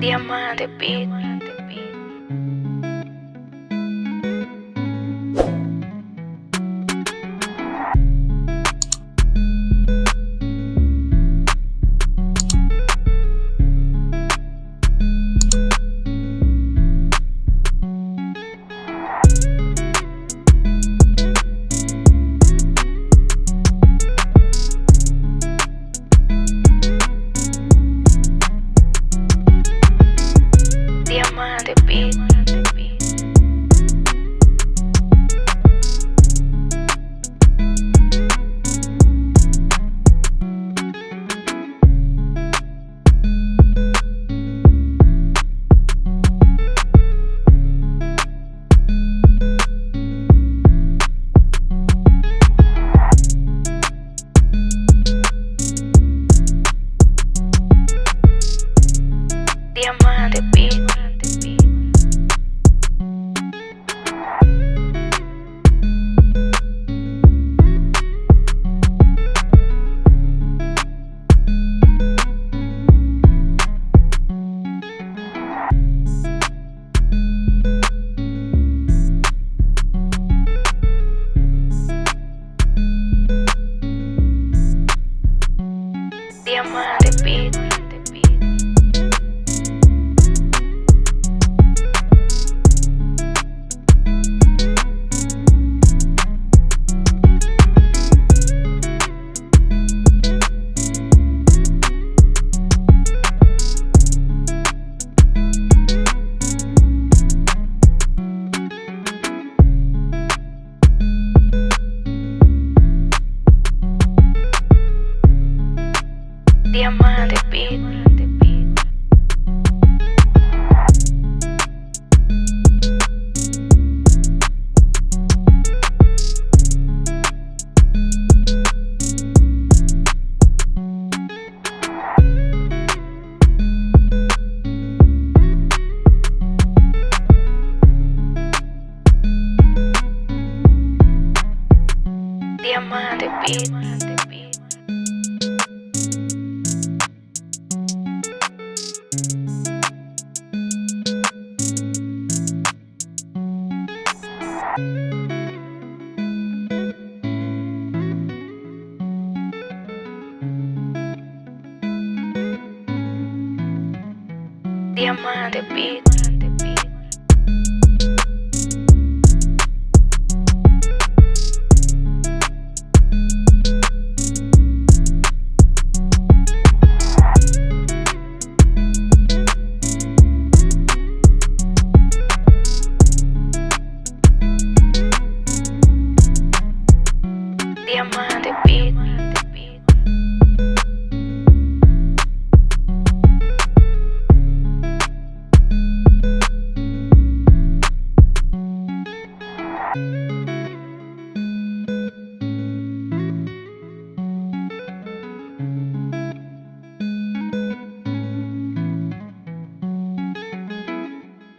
Diamante Beat. Diamante Beat. Diamante Beat. Diamante Beat. Diamante Beat. my mind.